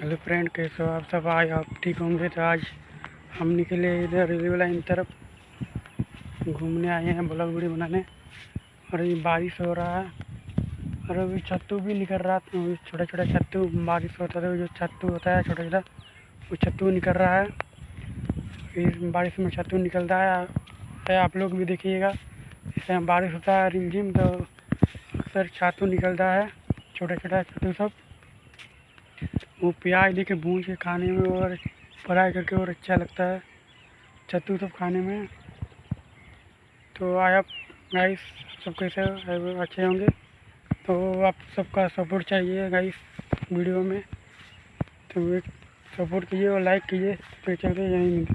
Hello friend, कैसे हो आप सब? आज आप ठीक होंगे तो आज हम निकले इधर रेलवे लाइन तरफ़। घूमने आए हैं ब्लॉग वीडियो बनाने। और ये बारिश हो रहा है। और अभी छत्तू भी निकल रहा है छोटा छोटा छत्तू, बारिश होता है जो छत्तू होता है छोटा छोटा वो छत्तू निकल रहा है। इस बारिश में छत्तू निकलता है। है आप लोग भी देखिएगा। इससे बारिश होता है, रिमझिम तो अक्सर छातू निकलता है। छोटा छोटा छत्तू सब। वो प्याज लेके भून के खाने में और फ्राई करके और अच्छा लगता है। छत्तू सब खाने में। तो आप गाइस सब कैसे अच्छे होंगे। तो आप सबका सपोर्ट चाहिए गाइस वीडियो में। तो सपोर्ट कीजिए और लाइक कीजिए। तो चलते यहीं।